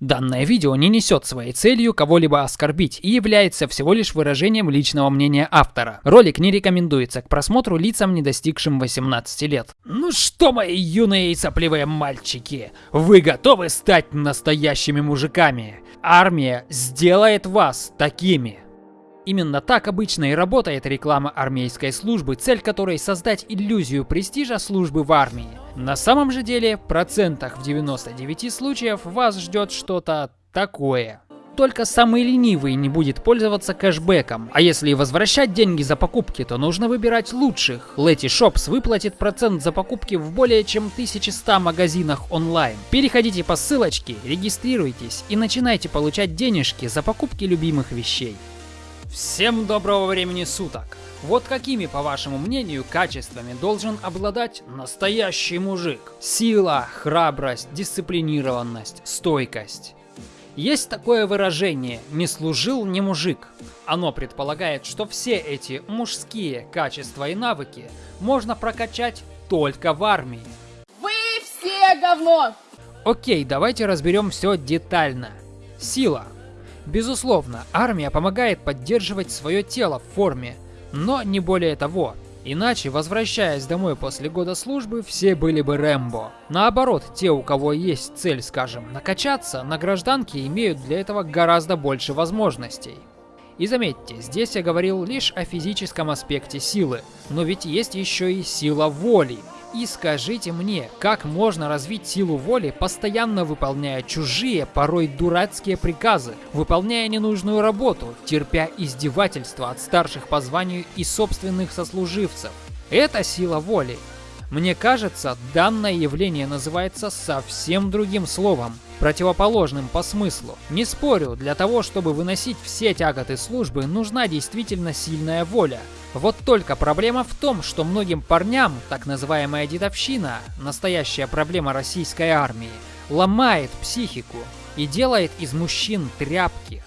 Данное видео не несет своей целью кого-либо оскорбить и является всего лишь выражением личного мнения автора. Ролик не рекомендуется к просмотру лицам, не достигшим 18 лет. Ну что, мои юные и сопливые мальчики, вы готовы стать настоящими мужиками? Армия сделает вас такими. Именно так обычно и работает реклама армейской службы, цель которой создать иллюзию престижа службы в армии. На самом же деле, в процентах в 99 случаев вас ждет что-то такое. Только самый ленивый не будет пользоваться кэшбэком. А если возвращать деньги за покупки, то нужно выбирать лучших. Letty Shops выплатит процент за покупки в более чем 1100 магазинах онлайн. Переходите по ссылочке, регистрируйтесь и начинайте получать денежки за покупки любимых вещей. Всем доброго времени суток! Вот какими, по вашему мнению, качествами должен обладать настоящий мужик? Сила, храбрость, дисциплинированность, стойкость. Есть такое выражение «не служил, не мужик». Оно предполагает, что все эти мужские качества и навыки можно прокачать только в армии. Вы все говно! Окей, давайте разберем все детально. Сила. Безусловно, армия помогает поддерживать свое тело в форме, но не более того. Иначе, возвращаясь домой после года службы, все были бы Рэмбо. Наоборот, те, у кого есть цель, скажем, накачаться, на гражданке имеют для этого гораздо больше возможностей. И заметьте, здесь я говорил лишь о физическом аспекте силы, но ведь есть еще и сила воли. И скажите мне, как можно развить силу воли, постоянно выполняя чужие, порой дурацкие приказы, выполняя ненужную работу, терпя издевательства от старших по званию и собственных сослуживцев? Это сила воли. Мне кажется, данное явление называется совсем другим словом, противоположным по смыслу. Не спорю, для того, чтобы выносить все тяготы службы, нужна действительно сильная воля. Вот только проблема в том, что многим парням, так называемая дедовщина, настоящая проблема российской армии, ломает психику и делает из мужчин тряпки.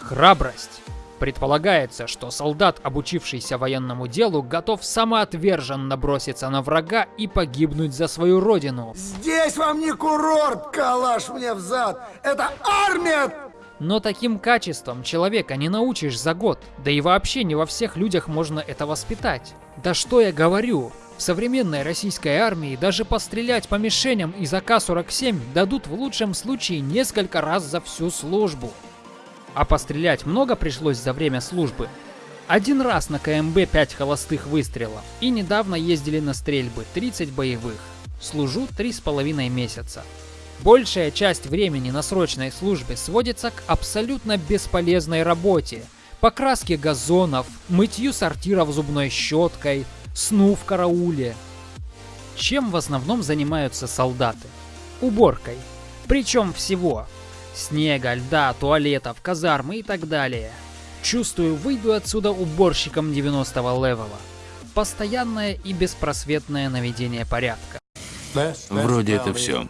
Храбрость. Предполагается, что солдат, обучившийся военному делу, готов самоотверженно броситься на врага и погибнуть за свою родину. Здесь вам не курорт, калаш мне в зад! Это армия! Но таким качеством человека не научишь за год, да и вообще не во всех людях можно это воспитать. Да что я говорю, в современной российской армии даже пострелять по мишеням из АК-47 дадут в лучшем случае несколько раз за всю службу. А пострелять много пришлось за время службы. Один раз на КМБ 5 холостых выстрелов. И недавно ездили на стрельбы 30 боевых. Служу 3,5 месяца. Большая часть времени на срочной службе сводится к абсолютно бесполезной работе. Покраске газонов, мытью сортиров зубной щеткой, сну в карауле. Чем в основном занимаются солдаты? Уборкой. Причем всего. Снега, льда, туалетов, казармы и так далее. Чувствую, выйду отсюда уборщиком 90 левела. Постоянное и беспросветное наведение порядка. Вроде это все.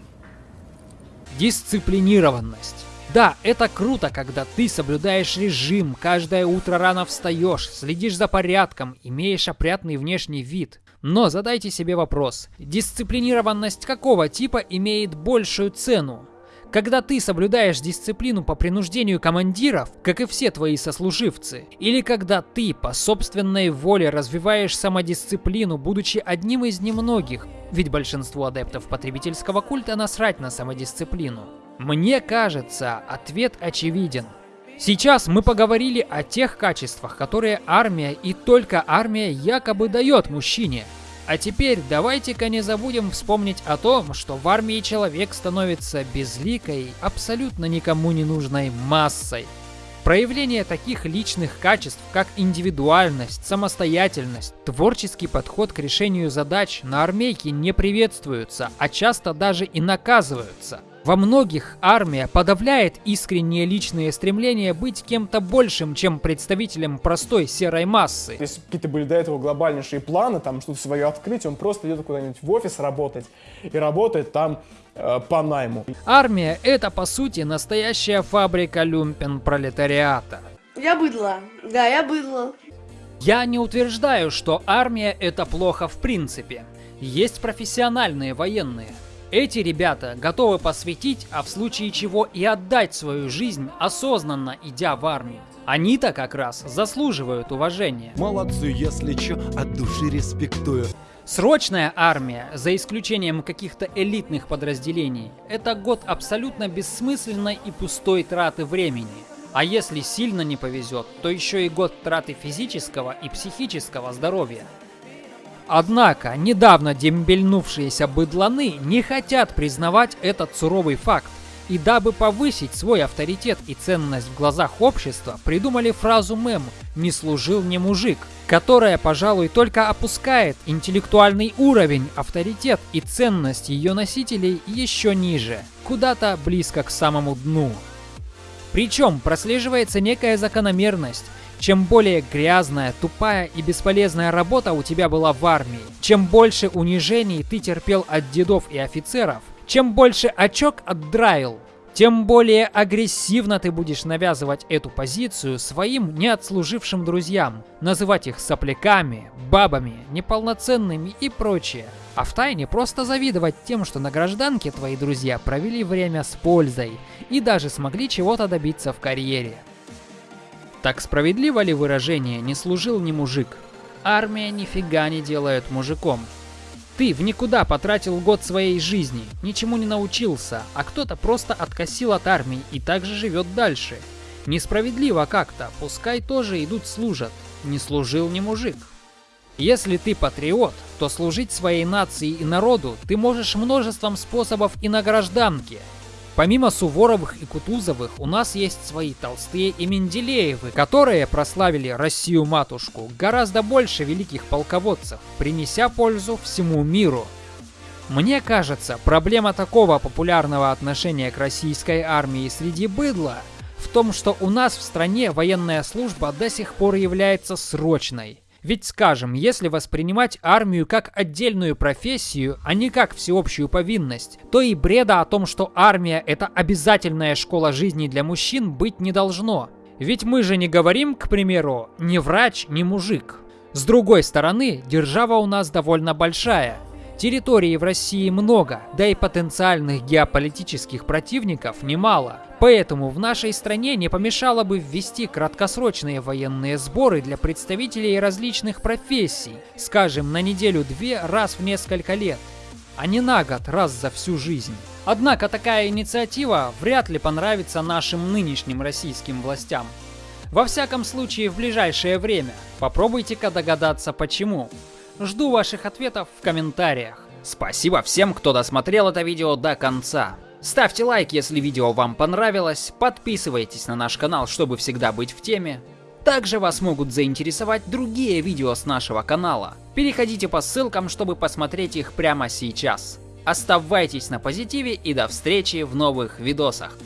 Дисциплинированность. Да, это круто, когда ты соблюдаешь режим, каждое утро рано встаешь, следишь за порядком, имеешь опрятный внешний вид. Но задайте себе вопрос, дисциплинированность какого типа имеет большую цену? Когда ты соблюдаешь дисциплину по принуждению командиров, как и все твои сослуживцы, или когда ты по собственной воле развиваешь самодисциплину, будучи одним из немногих, ведь большинству адептов потребительского культа насрать на самодисциплину. Мне кажется, ответ очевиден. Сейчас мы поговорили о тех качествах, которые армия и только армия якобы дает мужчине – а теперь давайте-ка не забудем вспомнить о том, что в армии человек становится безликой, абсолютно никому не нужной массой. Проявление таких личных качеств, как индивидуальность, самостоятельность, творческий подход к решению задач на армейке не приветствуются, а часто даже и наказываются. Во многих армия подавляет искренние личные стремления быть кем-то большим, чем представителем простой серой массы. Если какие-то были до этого глобальнейшие планы, там что-то свое открыть, он просто идет куда-нибудь в офис работать и работает там э, по найму. Армия это по сути настоящая фабрика люмпен пролетариата. Я быдло. Да, я быдло. Я не утверждаю, что армия это плохо в принципе. Есть профессиональные военные. Эти ребята готовы посвятить, а в случае чего и отдать свою жизнь, осознанно идя в армию. Они-то как раз заслуживают уважения. Молодцы, если чё, от души респектую. Срочная армия, за исключением каких-то элитных подразделений, это год абсолютно бессмысленной и пустой траты времени. А если сильно не повезет, то еще и год траты физического и психического здоровья. Однако, недавно дембельнувшиеся быдланы не хотят признавать этот суровый факт. И дабы повысить свой авторитет и ценность в глазах общества, придумали фразу мем «не служил не мужик», которая, пожалуй, только опускает интеллектуальный уровень, авторитет и ценность ее носителей еще ниже, куда-то близко к самому дну. Причем прослеживается некая закономерность. Чем более грязная, тупая и бесполезная работа у тебя была в армии, чем больше унижений ты терпел от дедов и офицеров, чем больше очок отдраил, тем более агрессивно ты будешь навязывать эту позицию своим неотслужившим друзьям, называть их сопляками, бабами, неполноценными и прочее. А в тайне просто завидовать тем, что на гражданке твои друзья провели время с пользой и даже смогли чего-то добиться в карьере. Так справедливо ли выражение «не служил ни мужик»? Армия нифига не делает мужиком. Ты в никуда потратил год своей жизни, ничему не научился, а кто-то просто откосил от армии и также живет дальше. Несправедливо как-то, пускай тоже идут служат. Не служил ни мужик. Если ты патриот, то служить своей нации и народу ты можешь множеством способов и на гражданке, Помимо Суворовых и Кутузовых, у нас есть свои Толстые и Менделеевы, которые прославили Россию-матушку гораздо больше великих полководцев, принеся пользу всему миру. Мне кажется, проблема такого популярного отношения к российской армии среди быдла в том, что у нас в стране военная служба до сих пор является срочной. Ведь, скажем, если воспринимать армию как отдельную профессию, а не как всеобщую повинность, то и бреда о том, что армия это обязательная школа жизни для мужчин быть не должно. Ведь мы же не говорим, к примеру, ни врач, ни мужик. С другой стороны, держава у нас довольно большая. Территории в России много, да и потенциальных геополитических противников немало. Поэтому в нашей стране не помешало бы ввести краткосрочные военные сборы для представителей различных профессий, скажем, на неделю-две раз в несколько лет, а не на год раз за всю жизнь. Однако такая инициатива вряд ли понравится нашим нынешним российским властям. Во всяком случае в ближайшее время. Попробуйте-ка догадаться почему. Жду ваших ответов в комментариях. Спасибо всем, кто досмотрел это видео до конца. Ставьте лайк, если видео вам понравилось, подписывайтесь на наш канал, чтобы всегда быть в теме. Также вас могут заинтересовать другие видео с нашего канала. Переходите по ссылкам, чтобы посмотреть их прямо сейчас. Оставайтесь на позитиве и до встречи в новых видосах.